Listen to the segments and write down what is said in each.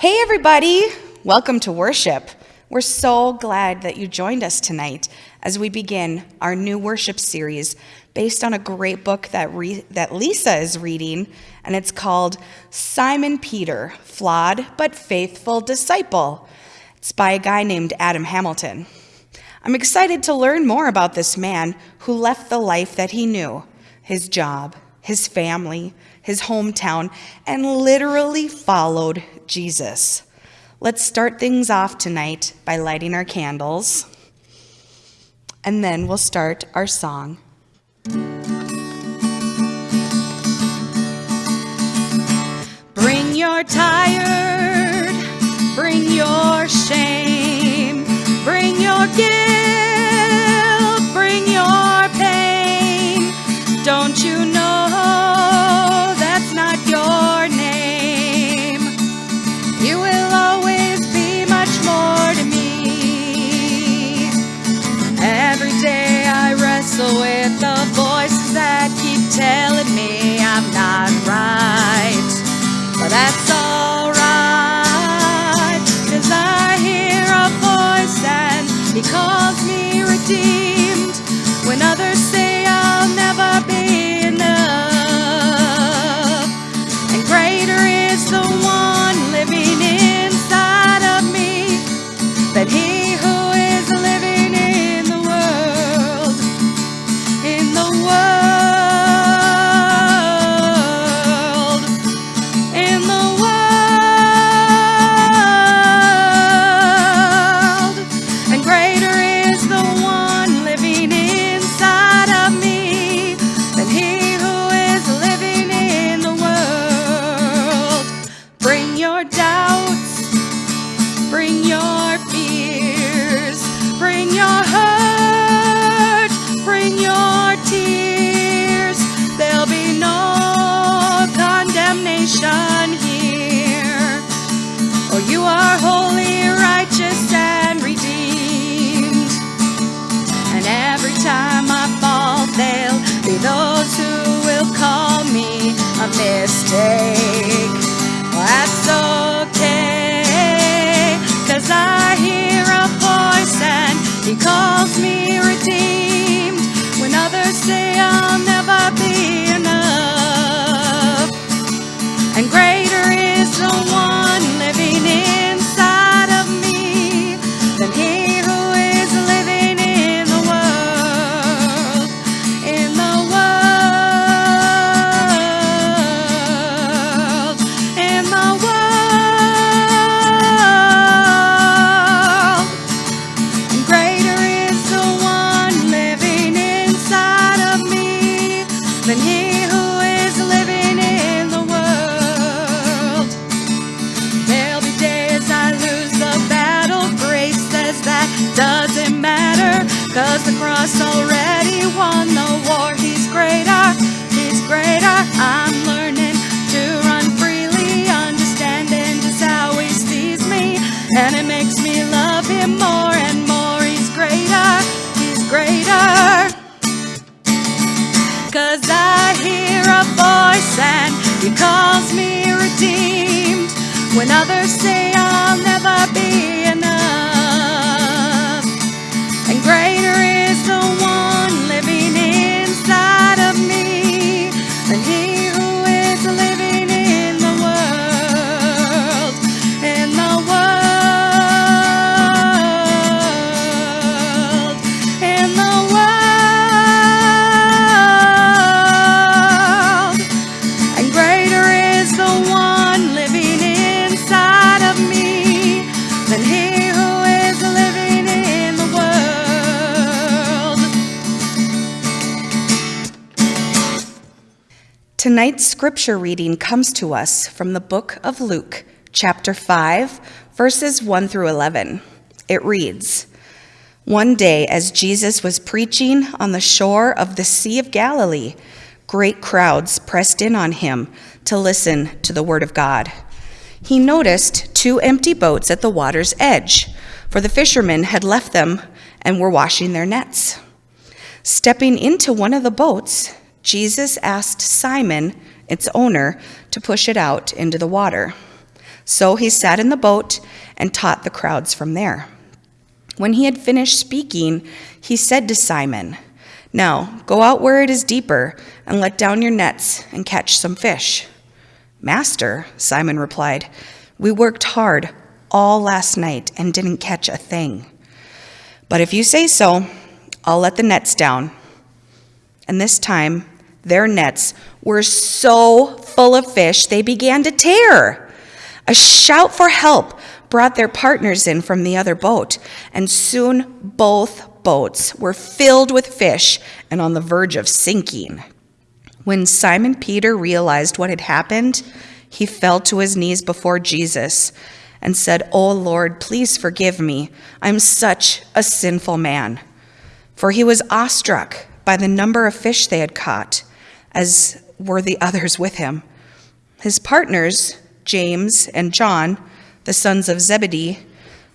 Hey, everybody! Welcome to worship. We're so glad that you joined us tonight as we begin our new worship series based on a great book that, re- that Lisa is reading, and it's called Simon Peter Flawed but Faithful Disciple. It's by a guy named Adam Hamilton. I'm excited to learn more about this man who left the life that he knew his job, his family, his hometown, and literally followed Jesus. Let's start things off tonight by lighting our candles, and then we'll start our song. Bring your tired, bring your shame, bring your guilt, When others Tonight's scripture reading comes to us from the book of Luke, chapter 5, verses 1 through 11. It reads One day, as Jesus was preaching on the shore of the Sea of Galilee, great crowds pressed in on him to listen to the word of God. He noticed two empty boats at the water's edge, for the fishermen had left them and were washing their nets. Stepping into one of the boats, Jesus asked Simon, its owner, to push it out into the water. So he sat in the boat and taught the crowds from there. When he had finished speaking, he said to Simon, Now go out where it is deeper and let down your nets and catch some fish. Master, Simon replied, we worked hard all last night and didn't catch a thing. But if you say so, I'll let the nets down. And this time, their nets were so full of fish they began to tear. A shout for help brought their partners in from the other boat, and soon both boats were filled with fish and on the verge of sinking. When Simon Peter realized what had happened, he fell to his knees before Jesus and said, Oh Lord, please forgive me. I'm such a sinful man. For he was awestruck by the number of fish they had caught, as were the others with him. His partners, James and John, the sons of Zebedee,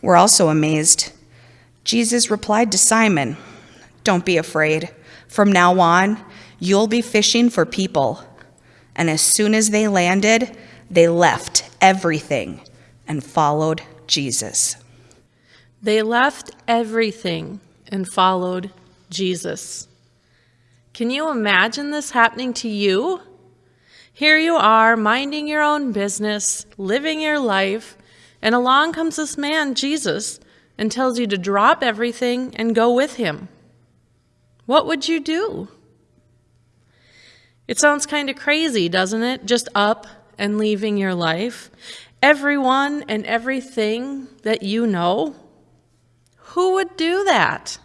were also amazed. Jesus replied to Simon, Don't be afraid. From now on, you'll be fishing for people. And as soon as they landed, they left everything and followed Jesus. They left everything and followed Jesus. Can you imagine this happening to you? Here you are, minding your own business, living your life, and along comes this man, Jesus, and tells you to drop everything and go with him. What would you do? It sounds kind of crazy, doesn't it? Just up and leaving your life. Everyone and everything that you know. Who would do that?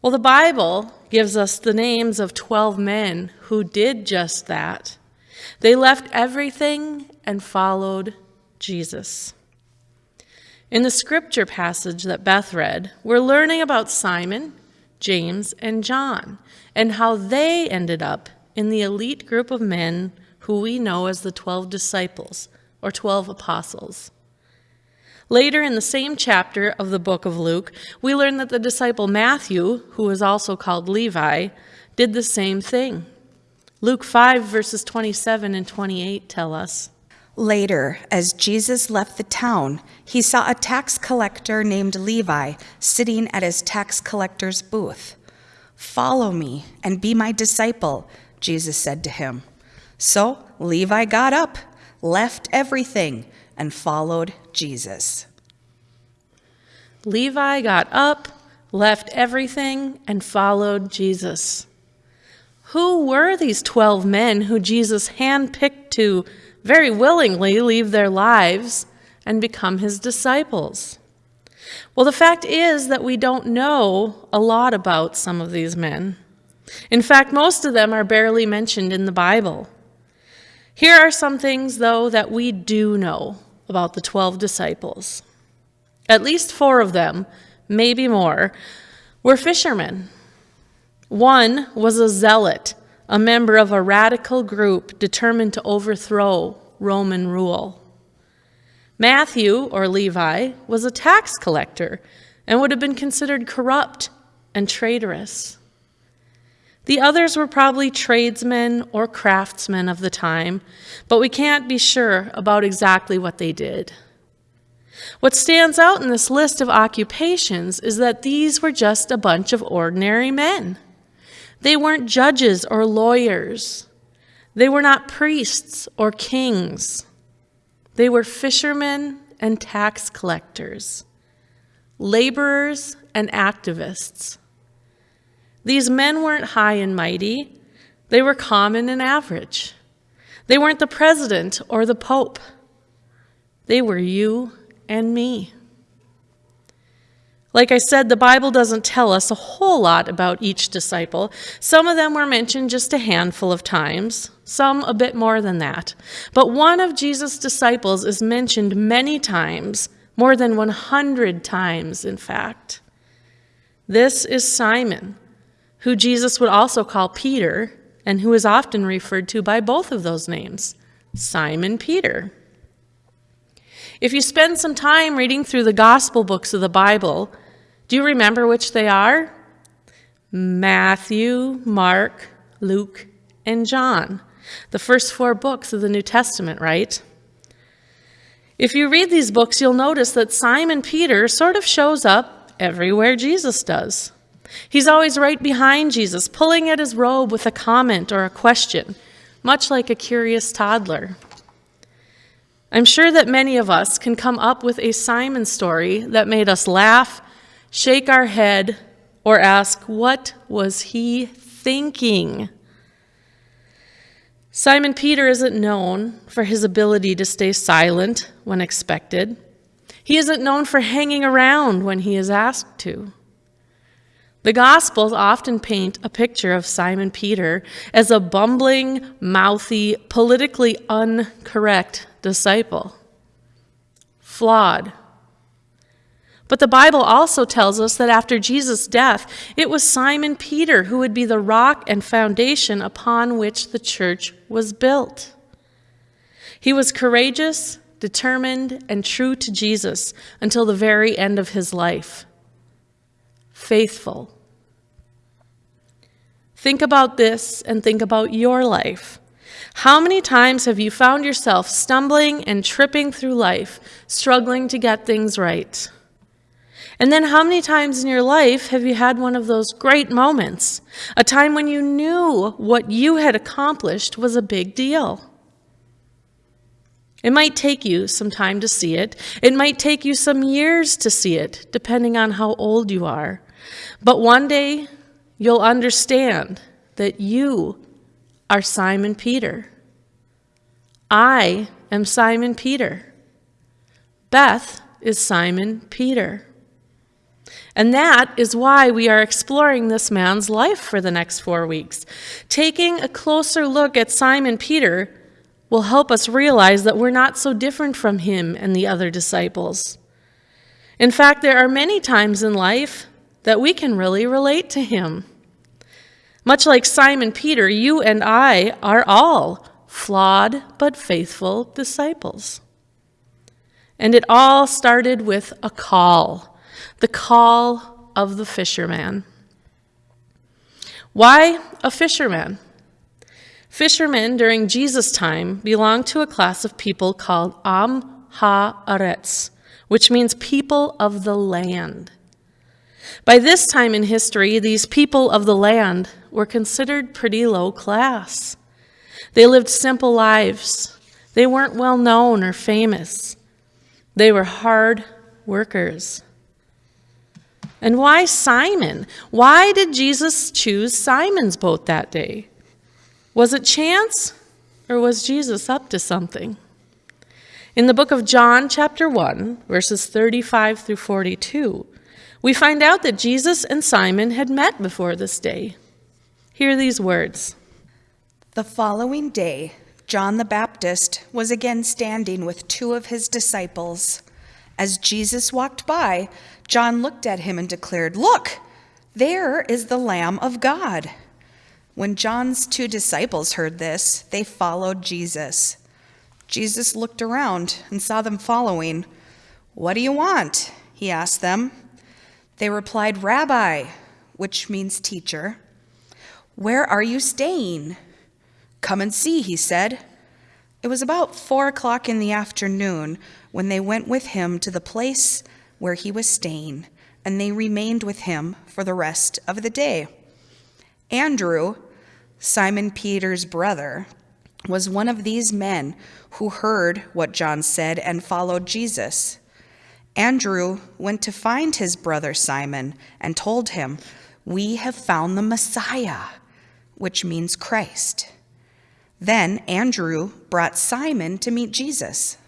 Well, the Bible gives us the names of 12 men who did just that. They left everything and followed Jesus. In the scripture passage that Beth read, we're learning about Simon, James, and John, and how they ended up in the elite group of men who we know as the 12 disciples or 12 apostles. Later in the same chapter of the book of Luke, we learn that the disciple Matthew, who is also called Levi, did the same thing. Luke 5, verses 27 and 28 tell us. Later, as Jesus left the town, he saw a tax collector named Levi sitting at his tax collector's booth. Follow me and be my disciple, Jesus said to him. So Levi got up, left everything, and followed Jesus. Levi got up, left everything, and followed Jesus. Who were these 12 men who Jesus handpicked to very willingly leave their lives and become his disciples? Well, the fact is that we don't know a lot about some of these men. In fact, most of them are barely mentioned in the Bible. Here are some things, though, that we do know about the 12 disciples. At least four of them, maybe more, were fishermen. One was a zealot a member of a radical group determined to overthrow Roman rule. Matthew, or Levi, was a tax collector and would have been considered corrupt and traitorous. The others were probably tradesmen or craftsmen of the time, but we can't be sure about exactly what they did. What stands out in this list of occupations is that these were just a bunch of ordinary men. They weren't judges or lawyers. They were not priests or kings. They were fishermen and tax collectors, laborers and activists. These men weren't high and mighty, they were common and average. They weren't the president or the pope, they were you and me. Like I said, the Bible doesn't tell us a whole lot about each disciple. Some of them were mentioned just a handful of times, some a bit more than that. But one of Jesus' disciples is mentioned many times, more than 100 times, in fact. This is Simon, who Jesus would also call Peter, and who is often referred to by both of those names Simon Peter. If you spend some time reading through the gospel books of the Bible, do you remember which they are? Matthew, Mark, Luke, and John. The first four books of the New Testament, right? If you read these books, you'll notice that Simon Peter sort of shows up everywhere Jesus does. He's always right behind Jesus, pulling at his robe with a comment or a question, much like a curious toddler. I'm sure that many of us can come up with a Simon story that made us laugh, shake our head, or ask, What was he thinking? Simon Peter isn't known for his ability to stay silent when expected. He isn't known for hanging around when he is asked to. The Gospels often paint a picture of Simon Peter as a bumbling, mouthy, politically uncorrect disciple. Flawed. But the Bible also tells us that after Jesus' death, it was Simon Peter who would be the rock and foundation upon which the church was built. He was courageous, determined, and true to Jesus until the very end of his life faithful. Think about this and think about your life. How many times have you found yourself stumbling and tripping through life, struggling to get things right? And then, how many times in your life have you had one of those great moments? A time when you knew what you had accomplished was a big deal. It might take you some time to see it. It might take you some years to see it, depending on how old you are. But one day, you'll understand that you are Simon Peter. I am Simon Peter. Beth is Simon Peter. And that is why we are exploring this man's life for the next four weeks. Taking a closer look at Simon Peter will help us realize that we're not so different from him and the other disciples. In fact, there are many times in life that we can really relate to him. Much like Simon Peter, you and I are all flawed but faithful disciples. And it all started with a call the call of the fisherman. Why a fisherman? Fishermen during Jesus' time belonged to a class of people called Am Ha-aretz, which means people of the land. By this time in history, these people of the land were considered pretty low class. They lived simple lives. They weren't well known or famous. They were hard workers. And why Simon? Why did Jesus choose Simon's boat that day? Was it chance or was Jesus up to something? In the book of John, chapter 1, verses 35 through 42, we find out that Jesus and Simon had met before this day. Hear these words The following day, John the Baptist was again standing with two of his disciples. As Jesus walked by, John looked at him and declared, Look, there is the Lamb of God. When John's two disciples heard this, they followed Jesus. Jesus looked around and saw them following. What do you want? He asked them. They replied, Rabbi, which means teacher. Where are you staying? Come and see, he said. It was about four o'clock in the afternoon when they went with him to the place where he was staying, and they remained with him for the rest of the day. Andrew, Simon Peter's brother, was one of these men who heard what John said and followed Jesus. Andrew went to find his brother Simon and told him, We have found the Messiah, which means Christ. Then Andrew brought Simon to meet Jesus.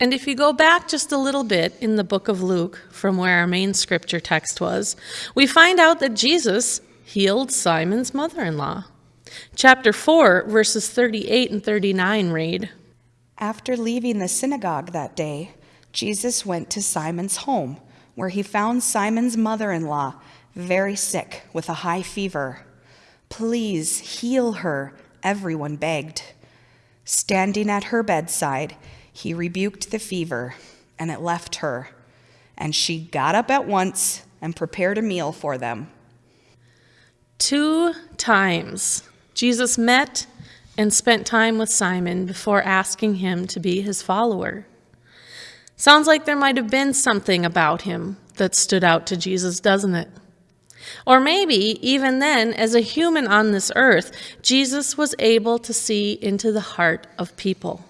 And if you go back just a little bit in the book of Luke, from where our main scripture text was, we find out that Jesus healed Simon's mother in law. Chapter 4, verses 38 and 39 read After leaving the synagogue that day, Jesus went to Simon's home, where he found Simon's mother in law very sick with a high fever. Please heal her, everyone begged. Standing at her bedside, he rebuked the fever, and it left her. And she got up at once and prepared a meal for them. Two times Jesus met and spent time with Simon before asking him to be his follower. Sounds like there might have been something about him that stood out to Jesus, doesn't it? Or maybe, even then, as a human on this earth, Jesus was able to see into the heart of people.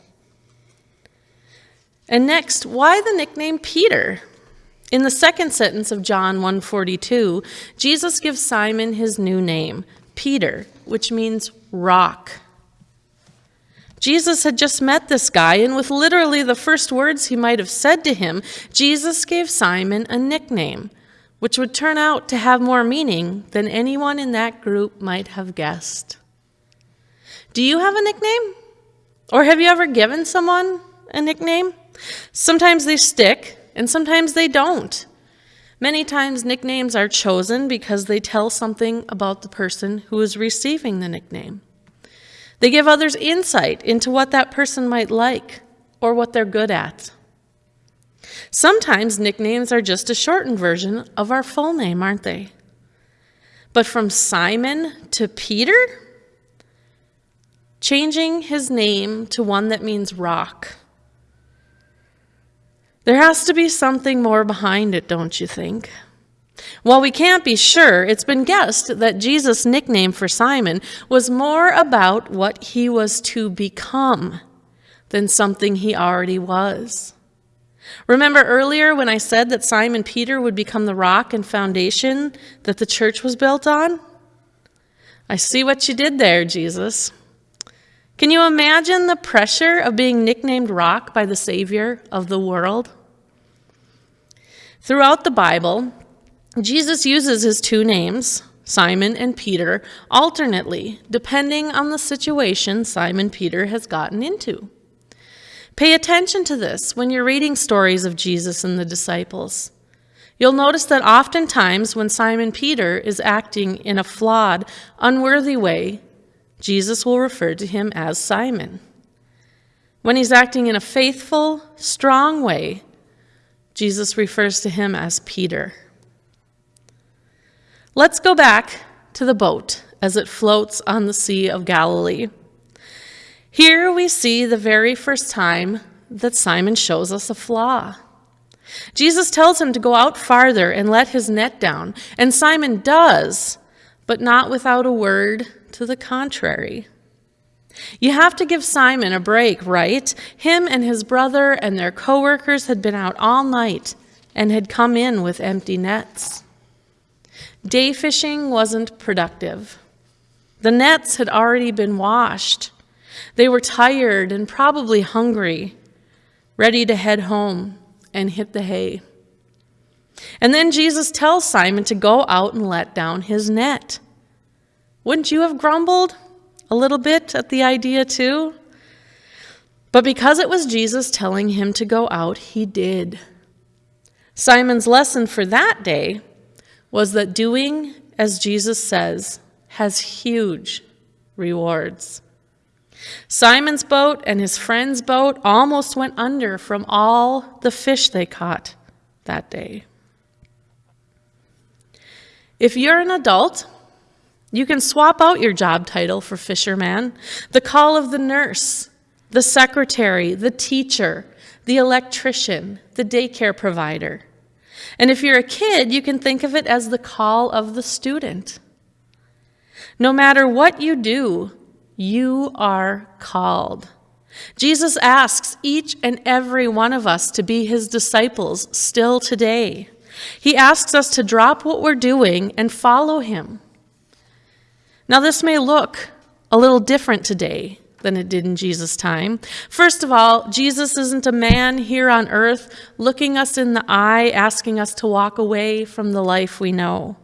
And next, why the nickname Peter? In the second sentence of John 1:42, Jesus gives Simon his new name, Peter, which means rock. Jesus had just met this guy, and with literally the first words he might have said to him, Jesus gave Simon a nickname, which would turn out to have more meaning than anyone in that group might have guessed. Do you have a nickname? Or have you ever given someone a nickname? Sometimes they stick, and sometimes they don't. Many times, nicknames are chosen because they tell something about the person who is receiving the nickname. They give others insight into what that person might like or what they're good at. Sometimes nicknames are just a shortened version of our full name, aren't they? But from Simon to Peter, changing his name to one that means rock. There has to be something more behind it, don't you think? While we can't be sure, it's been guessed that Jesus' nickname for Simon was more about what he was to become than something he already was. Remember earlier when I said that Simon Peter would become the rock and foundation that the church was built on? I see what you did there, Jesus. Can you imagine the pressure of being nicknamed rock by the Savior of the world? Throughout the Bible, Jesus uses his two names, Simon and Peter, alternately, depending on the situation Simon Peter has gotten into. Pay attention to this when you're reading stories of Jesus and the disciples. You'll notice that oftentimes when Simon Peter is acting in a flawed, unworthy way, Jesus will refer to him as Simon. When he's acting in a faithful, strong way, Jesus refers to him as Peter. Let's go back to the boat as it floats on the Sea of Galilee. Here we see the very first time that Simon shows us a flaw. Jesus tells him to go out farther and let his net down, and Simon does, but not without a word to the contrary. You have to give Simon a break, right? Him and his brother and their coworkers had been out all night and had come in with empty nets. Day fishing wasn't productive. The nets had already been washed. They were tired and probably hungry, ready to head home and hit the hay. And then Jesus tells Simon to go out and let down his net. Wouldn't you have grumbled a little bit at the idea, too? But because it was Jesus telling him to go out, he did. Simon's lesson for that day was that doing as Jesus says has huge rewards. Simon's boat and his friend's boat almost went under from all the fish they caught that day. If you're an adult, you can swap out your job title for fisherman, the call of the nurse, the secretary, the teacher, the electrician, the daycare provider. And if you're a kid, you can think of it as the call of the student. No matter what you do, you are called. Jesus asks each and every one of us to be his disciples still today. He asks us to drop what we're doing and follow him. Now, this may look a little different today than it did in Jesus' time. First of all, Jesus isn't a man here on earth looking us in the eye, asking us to walk away from the life we know.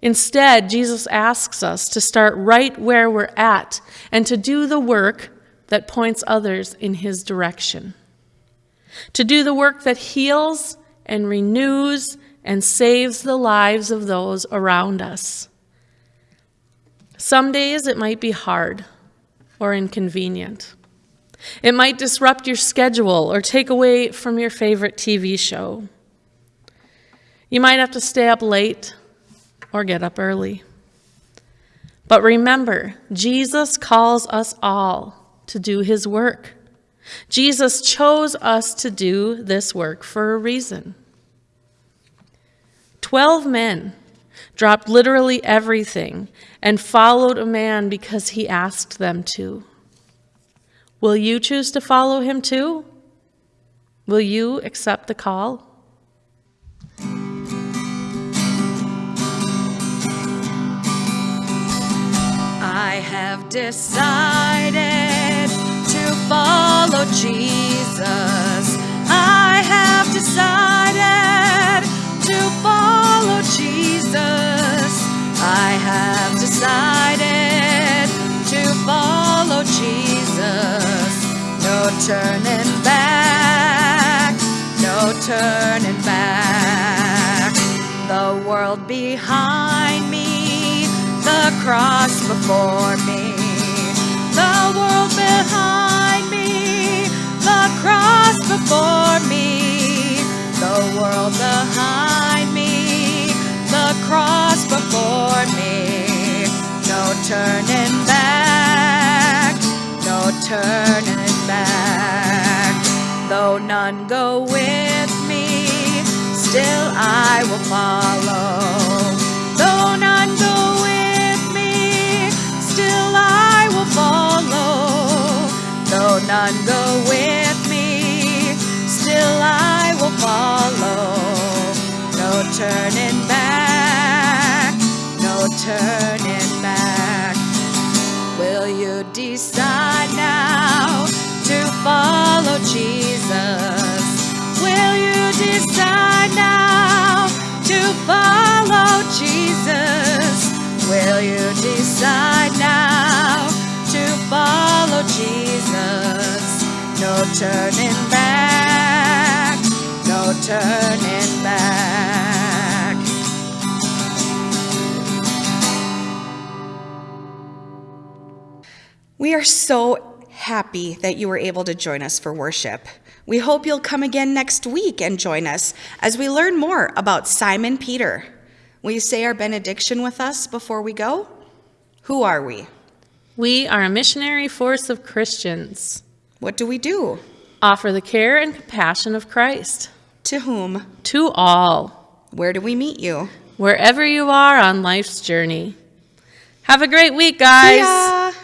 Instead, Jesus asks us to start right where we're at and to do the work that points others in his direction. To do the work that heals and renews and saves the lives of those around us. Some days it might be hard or inconvenient. It might disrupt your schedule or take away from your favorite TV show. You might have to stay up late or get up early. But remember, Jesus calls us all to do his work. Jesus chose us to do this work for a reason. Twelve men dropped literally everything and followed a man because he asked them to. Will you choose to follow him too? Will you accept the call? I have decided to follow Jesus. I have decided follow Jesus. I have decided to follow Jesus. No turning back, no turning back. The world behind me, the cross before me. The world behind me, the cross before me. The world behind me, the cross before me. No turning back, no turning back. Though none go with me, still I will follow. Though none go with me, still I will follow. Though none go with decide now to follow Jesus? No turning back, no turning back. We are so happy that you were able to join us for worship. We hope you'll come again next week and join us as we learn more about Simon Peter. Will you say our benediction with us before we go? Who are we? We are a missionary force of Christians. What do we do? Offer the care and compassion of Christ To whom? to all, Where do we meet you? wherever you are on life's journey. Have a great week, guys.